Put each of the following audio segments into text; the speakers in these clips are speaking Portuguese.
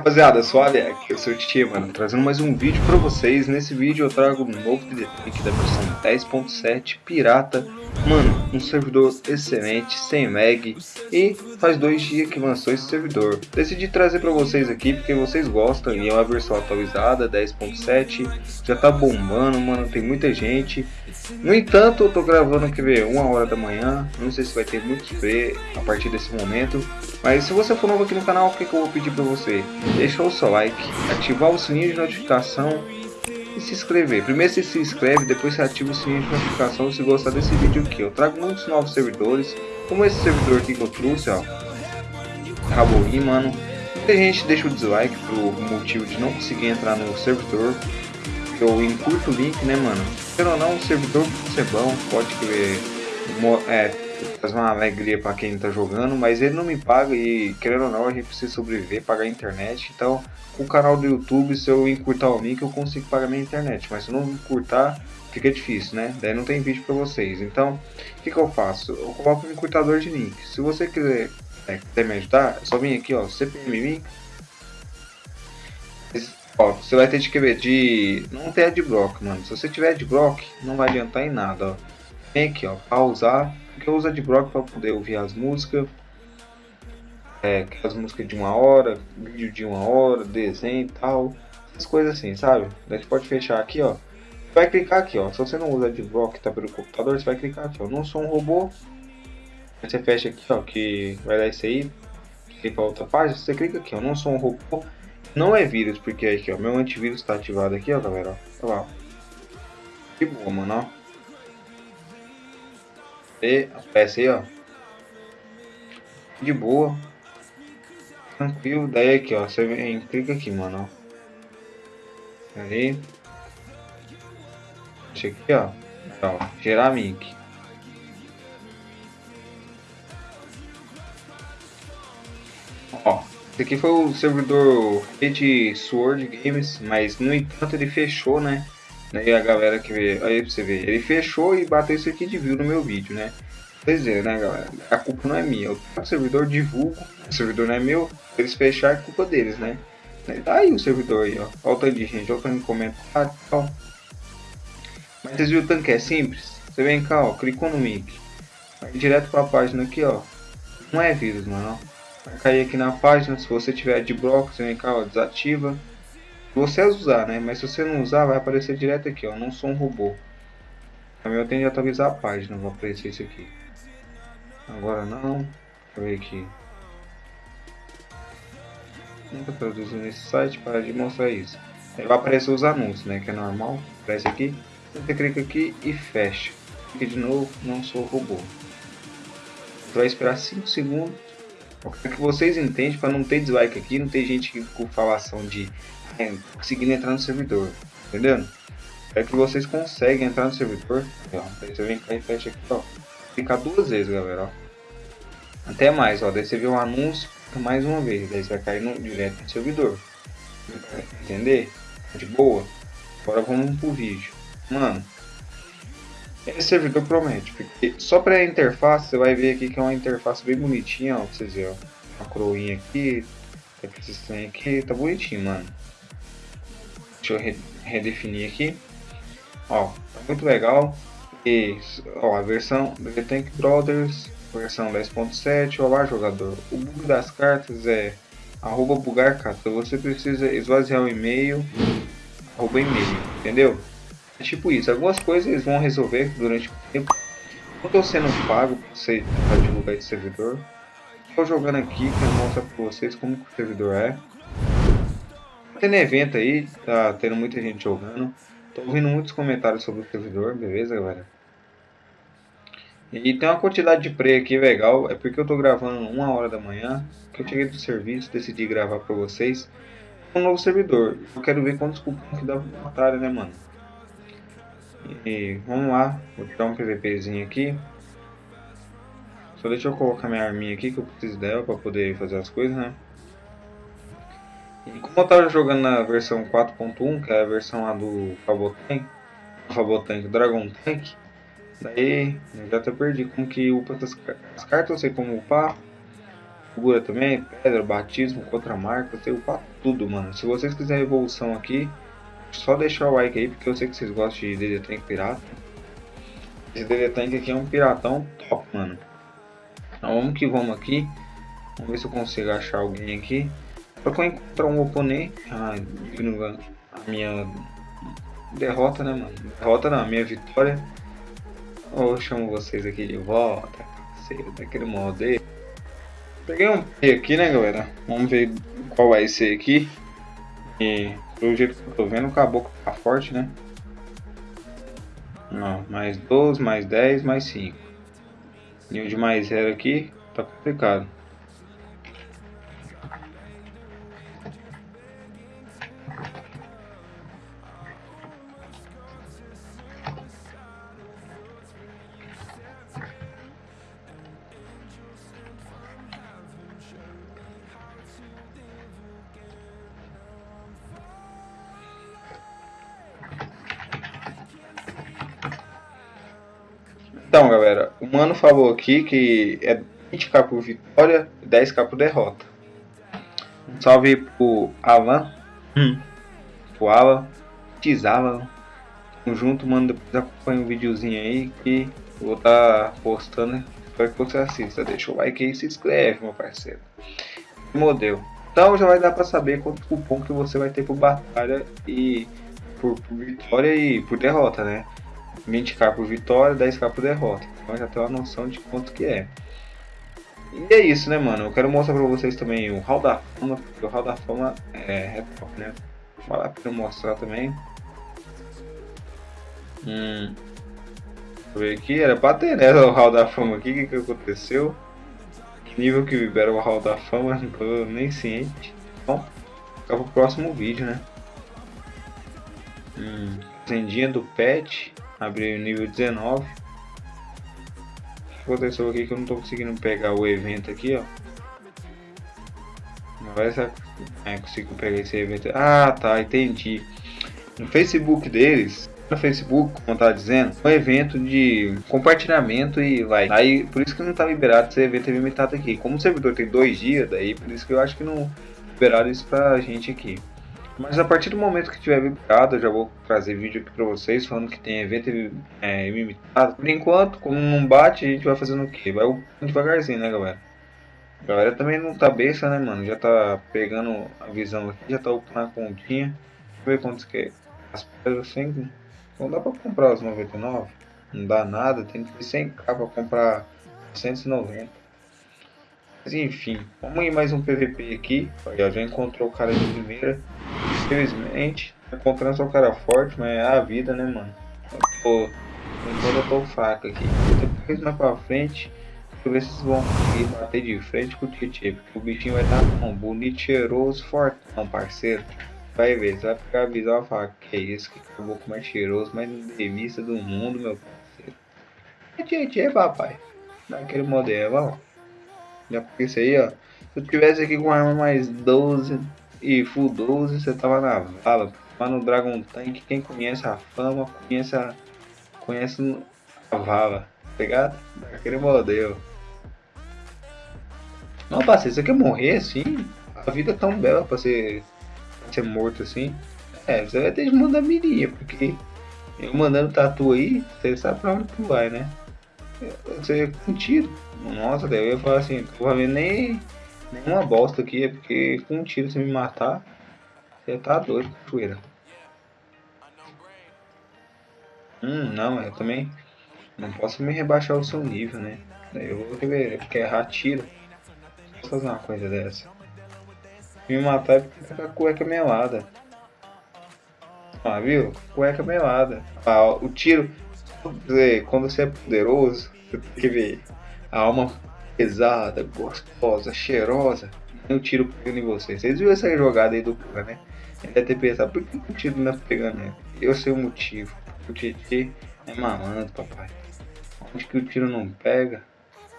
rapaziada, suave, aqui sou o Tia, mano, trazendo mais um vídeo pra vocês. Nesse vídeo eu trago um novo aqui da versão 10.7 pirata. Mano, um servidor excelente, sem lag e faz dois dias que lançou esse servidor. Decidi trazer pra vocês aqui porque vocês gostam e é uma versão atualizada, 10.7, já tá bombando, mano, tem muita gente. No entanto, eu tô gravando aqui, ver, uma hora da manhã, não sei se vai ter muito spray a partir desse momento. Mas se você for novo aqui no canal, o que, que eu vou pedir pra você? Deixa o seu like, ativar o sininho de notificação e se inscrever. Primeiro você se inscreve, depois você ativa o sininho de notificação se gostar desse vídeo aqui. Eu trago muitos novos servidores, como esse servidor aqui que eu trouxe, ó. Raborim, mano. Muita gente deixa o dislike por motivo de não conseguir entrar no servidor. Eu encurto o link, né, mano? Quero ou não, o servidor pode ser bom, pode ver. É, faz uma alegria para quem tá jogando, mas ele não me paga e querendo ou não a gente precisa sobreviver, pagar a internet. Então, o canal do YouTube, se eu encurtar o link, eu consigo pagar minha internet, mas se eu não encurtar, fica difícil, né? Daí não tem vídeo para vocês. Então, o que, que eu faço? Eu coloco um encurtador de link. Se você quiser, é, quiser me ajudar, é só vir aqui, ó, CPM link. Ó, você vai ter de querer de não ter adblock, mano. Se você tiver adblock, não vai adiantar em nada, ó. Vem aqui, ó, pausar porque eu uso adblock para poder ouvir as músicas. É, as músicas de uma hora, vídeo de uma hora, desenho e tal. Essas coisas assim, sabe? Daí você pode fechar aqui, ó. Vai clicar aqui, ó. Se você não usa adblock tá pelo computador, você vai clicar aqui, ó. Não sou um robô. Aí você fecha aqui, ó, que vai dar isso aí. Clica para outra página, você clica aqui, ó. Não sou um robô. Não é vírus, porque aqui, ó, meu antivírus está ativado aqui, ó, galera, ó. Olha lá. Que boa, mano, ó. E aparece aí, ó. De boa. Tranquilo. Daí aqui, ó. Você vem, clica aqui, mano. Aí. Deixa aqui, ó. ó gerar mic. Ó. Esse aqui foi o servidor Red Sword Games, mas no entanto ele fechou, né? Aí a galera que vê, aí pra você ver, ele fechou e bateu isso aqui de view no meu vídeo, né? Pois é, né, galera? A culpa não é minha. O servidor divulgo, o servidor não é meu, eles fecharam é culpa deles, né? Tá aí o servidor aí, ó. Tanto de gente, olha o tanto comentário e tal. Mas vocês viram o tanto que é simples? Você vem cá, ó, clicou no link. Vai direto pra página aqui, ó. Não é vírus, mano, Vai cair aqui na página, se você tiver de bloco, você vem cá, ó, desativa você usar, né? Mas se você não usar, vai aparecer direto aqui, ó. Não sou um robô. Também eu tenho de atualizar a página, vai aparecer isso aqui. Agora não. Deixa eu ver aqui. Nunca produzi nesse site para demonstrar isso. Aí vai aparecer os anúncios, né? Que é normal. Aparece aqui. Você clica aqui e fecha. Aqui de novo, não sou robô. Vai esperar 5 segundos. Para que vocês entendem, para não ter dislike aqui, não ter gente com falação de é, conseguindo entrar no servidor, entendendo? É que vocês conseguem entrar no servidor, ó, daí você vem cá e fecha aqui, ó, clicar duas vezes, galera, ó. Até mais, ó, daí você vê um anúncio mais uma vez, daí você vai cair no, direto no servidor, entender? De boa. Agora vamos pro vídeo. Mano, esse servidor promete, porque só para a interface, você vai ver aqui que é uma interface bem bonitinha, ó, pra vocês verem, ó. Uma coroinha aqui, esse trem aqui, tá bonitinho, mano. Deixa eu redefinir aqui. Ó, tá muito legal. E ó, a versão The Tank Brothers, versão 10.7. Olá, jogador. O bug das cartas é arroba bugar carta. Você precisa esvaziar o e-mail, arroba e-mail, entendeu? É tipo isso. Algumas coisas eles vão resolver durante o tempo. Não estou sendo pago para você divulgar esse servidor. Estou jogando aqui para mostrar para vocês como o servidor é tendo evento aí, tá tendo muita gente jogando. Tô ouvindo muitos comentários sobre o servidor, beleza, galera? E tem uma quantidade de play aqui legal, é porque eu tô gravando uma hora da manhã, que eu cheguei do serviço, decidi gravar pra vocês. Um novo servidor, eu quero ver quantos cupons que dá pra batalha, né, mano? E vamos lá, vou tirar um PVPzinho aqui. Só deixa eu colocar minha arminha aqui, que eu preciso dela pra poder fazer as coisas, né? E como eu tava jogando na versão 4.1, que é a versão lá do Fabotank, Fabotank Dragon Tank, daí eu já até perdi como que upa as, as cartas, eu sei como upar. Cura também, pedra, batismo, contra marca, eu upar tudo, mano. Se vocês quiserem evolução aqui, só deixar o like aí, porque eu sei que vocês gostam de DD Tank pirata. Esse DD Tank aqui é um piratão top, mano. Então vamos que vamos aqui. Vamos ver se eu consigo achar alguém aqui. Pra eu encontrar um oponente. Ah, a minha derrota, né, mano? Derrota não, a minha vitória. Eu chamo vocês aqui de volta, parceiro, daquele modo aí. Peguei um P aqui, né, galera? Vamos ver qual vai ser aqui. E pelo jeito que eu tô vendo, o caboclo tá forte, né? Não, mais 12, mais 10, mais 5. Nível de mais 0 aqui, tá complicado. Galera, o mano falou aqui que é 20k por vitória e 10k por derrota. Um salve pro Alan. Hum. Pro Alan. Tizalan. Tamo junto, mano. Depois acompanha um videozinho aí que eu vou estar tá postando. Espero que você assista. Deixa o like aí e se inscreve, meu parceiro. Modelo. Então já vai dar pra saber quanto cupom que você vai ter por batalha e por, por vitória e por derrota, né? 20k por vitória, 10k por derrota. Então já tem uma noção de quanto que é. E é isso, né, mano? Eu quero mostrar pra vocês também o Hall da Fama, porque o Hall da Fama é, é top, né? Vale a pena mostrar também. Hum. Deixa eu ver aqui, era pra ter, né, o Hall da Fama aqui, o que, que aconteceu? Que nível que libera o Hall da Fama, não tô nem ciente. Bom, fica pro próximo vídeo, né? Hum, fazendinha do pet. Abri o nível 19. O que aconteceu aqui que eu não estou conseguindo pegar o evento aqui, ó. Não vai ser... É, consigo pegar esse evento. Ah, tá, entendi. No Facebook deles, no Facebook, como tá dizendo, um evento de compartilhamento e like. Aí, por isso que não tá liberado esse evento limitado aqui. Como o servidor tem dois dias, daí por isso que eu acho que não liberaram isso pra gente aqui. Mas a partir do momento que tiver liberado, eu já vou trazer vídeo aqui pra vocês falando que tem evento é, ilimitado. Por enquanto, como não bate, a gente vai fazendo o quê? Vai devagarzinho, né, galera? A galera também não tá besta, né, mano? Já tá pegando a visão aqui, já tá upando a continha. Deixa eu ver quantos que é. As pedras 100. Não dá pra comprar os 99. Não dá nada, tem que ser 100k pra comprar 190. Mas enfim, vamos ir mais um PVP aqui. Olha, já encontrou o cara de primeira. Infelizmente, encontrando só um cara forte, mas é a vida, né, mano? Tô, enquanto eu tô fraco aqui. Depois mais pra frente, deixa eu ver se vocês vão conseguir bater de frente com o Tietchan, porque o bichinho vai estar bom, bonito, cheiroso, fortão, parceiro. Vai ver, você vai a visão e falar, que é isso, que acabou com mais cheiroso, mais devista do mundo, meu parceiro. É Tietchan, papai. Daquele modelo, ó. Já porque isso aí, ó. Se eu tivesse aqui com arma mais 12, e Full 12 você tava na vala. Lá no Dragon Tank, quem conhece a fama, conhece a, conhece a vala, tá ligado? Daquele modelo. Não, parceiro, você quer morrer assim? A vida é tão bela pra ser, pra ser morto assim. É, você vai ter de mandar mirinha, porque eu mandando tatu aí, você sabe pra onde tu vai, né? Você com tiro. Nossa, daí eu ia falar assim, provavelmente nem Nenhuma bosta aqui, é porque com um tiro você me matar, você tá doido, cachoeira. Hum, não, eu também não posso me rebaixar o seu nível, né? Daí eu vou querer, porque errar tiro. Posso fazer uma coisa dessa. Me matar é porque tá com a cueca melada. Ah, viu? Cueca melada. Ah, o tiro, quando você é poderoso, você tem que ver a alma pesada, gostosa, cheirosa, um tiro pegando em você. Vocês viram essa jogada aí do cara, né? Ele deve ter pensado, por que o tiro não é pegando nele? Eu sei o motivo. O Titi é malandro, papai. Onde que o tiro não pega,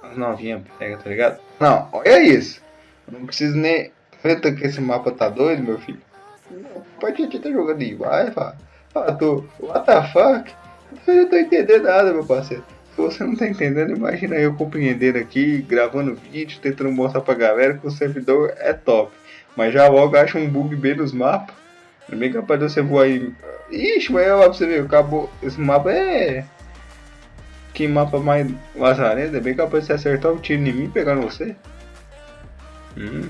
as novinhas pegam, tá ligado? Não, olha isso. Eu não preciso nem. Vendo que esse mapa tá doido, meu filho? O Titi tá jogando em vai, fala. Tô. What the fuck? Eu não tô entendendo nada, meu parceiro. Você não tá entendendo, imagina eu compreendendo aqui, gravando vídeo, tentando mostrar pra galera que o servidor é top. Mas já logo acha um bug bem nos mapas. É bem capaz de você voar aí. Ixi, mas ó, pra você ver, acabou. Esse mapa é. Que mapa mais lazarento, é bem capaz de você acertar o tiro em mim pegando você. Hum.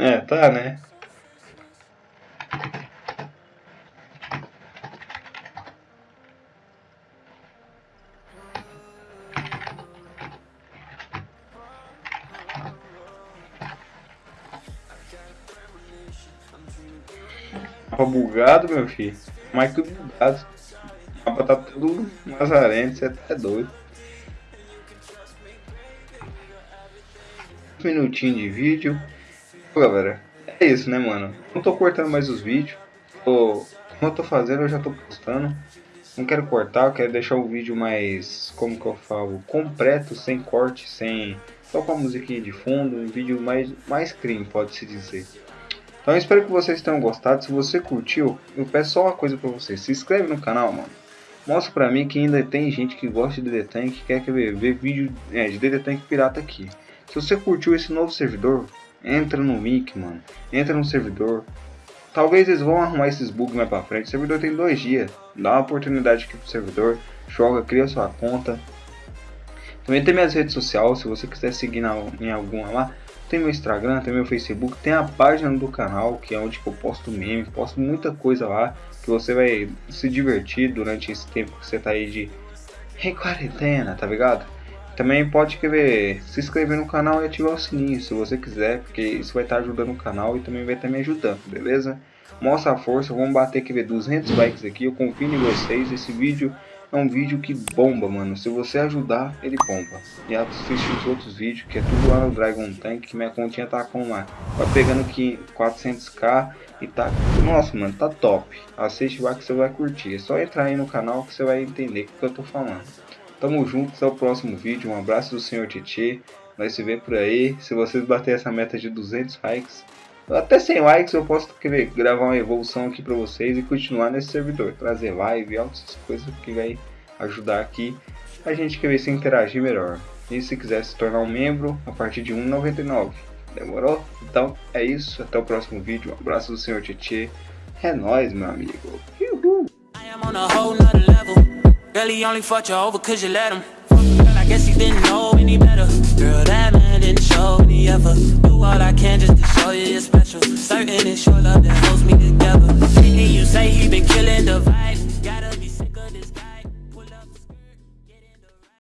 É, tá, né? Mapa bugado, meu filho. Mais que bugado. O mapa tá tudo lazarento, você tá doido. Minutinho de vídeo. Galera, é isso, né, mano? Não tô cortando mais os vídeos. Tô, como eu tô fazendo, eu já tô postando. Não quero cortar, eu quero deixar o vídeo mais, como que eu falo, completo, sem corte, sem... Só com a musiquinha de fundo, um vídeo mais, mais clean, pode-se dizer. Então espero que vocês tenham gostado. Se você curtiu, eu peço só uma coisa pra você. Se inscreve no canal, mano. Mostra pra mim que ainda tem gente que gosta de DD Tank, que quer ver, ver vídeo é, de DD Tank pirata aqui. Se você curtiu esse novo servidor, entra no link, mano. Entra no servidor. Talvez eles vão arrumar esses bugs mais pra frente. O servidor tem dois dias. Dá uma oportunidade aqui pro servidor. Joga, cria sua conta. Também tem minhas redes sociais, se você quiser seguir na, em alguma lá. Tem meu Instagram, tem meu Facebook, tem a página do canal, que é onde eu posto memes, posto muita coisa lá, que você vai se divertir durante esse tempo que você tá aí de em quarentena, tá ligado? Também pode querer se inscrever no canal e ativar o sininho se você quiser, porque isso vai estar ajudando o canal e também vai estar me ajudando, beleza? Mostra a força, vamos bater que ver 200 likes aqui, eu confio em vocês, esse vídeo é um vídeo que bomba, mano. Se você ajudar, ele bomba. E assiste os outros vídeos, que é tudo lá no Dragon Tank, que minha continha tá com lá. Tá pegando aqui 400k e tá... Nossa, mano, tá top. Assiste lá que você vai curtir. É só entrar aí no canal que você vai entender o que eu tô falando. Tamo junto, até o próximo vídeo. Um abraço do Senhor Titi. Nós se vê por aí. Se vocês baterem essa meta de 200 likes, até 100 likes eu posso querer gravar uma evolução aqui para vocês e continuar nesse servidor, trazer live, outras coisas que vai ajudar aqui a gente querer se interagir melhor. E se quiser se tornar um membro a partir de 1,99. Demorou? Então é isso, até o próximo vídeo. Um abraço do Senhor Tietê. É nóis, meu amigo. Uhul. Guess he didn't know any better. Girl, that man didn't show any ever Do all I can just to show you you're special. Certain it's your love that holds me together. And you say he been killing